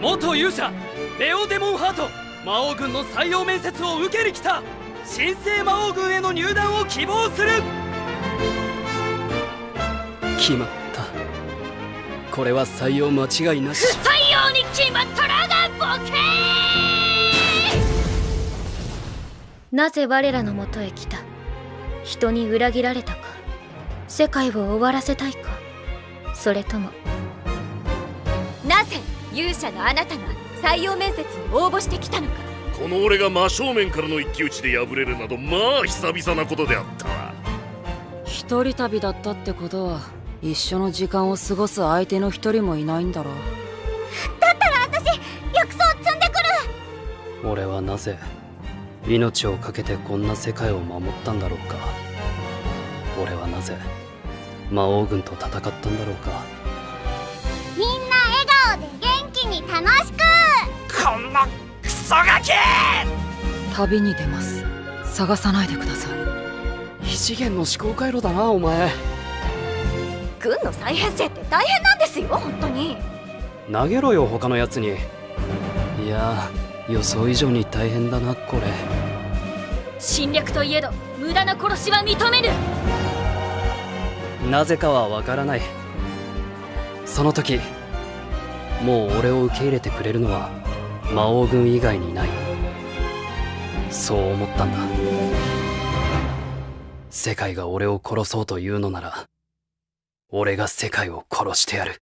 元勇者レオデモンハート魔王軍の採用面接を受けに来た神聖魔王軍への入団を希望する。決まった。これは採用間違いなし。不採用に決まったらがボケなぜ我らのもとへ来た？人に裏切られたか？世界を終わらせたいか？それともなぜ勇者のあなたが採用面接に応募してきたのか。この俺が真正面からの一騎打ちで敗れるなどまあ久々なことであったわ。一人旅だったってことは一緒の時間を過ごす相手の一人もいないんだろう。だったら私薬草積んでくる。俺はなぜ命を懸けてこんな世界を守ったんだろうか。俺はなぜ魔王軍と戦ったんだろうかソガキ旅に出ます。探さないでください。異次元の思考回路だなお前。軍の再編成って大変なんですよ本当に。投げろよ他のやつに。いや予想以上に大変だなこれ。侵略といえど無駄な殺しは認めぬなぜかはわからない。その時もう俺を受け入れてくれるのは魔王軍以外にない。そう思ったんだ。世界が俺を殺そうというのなら俺が世界を殺してやる。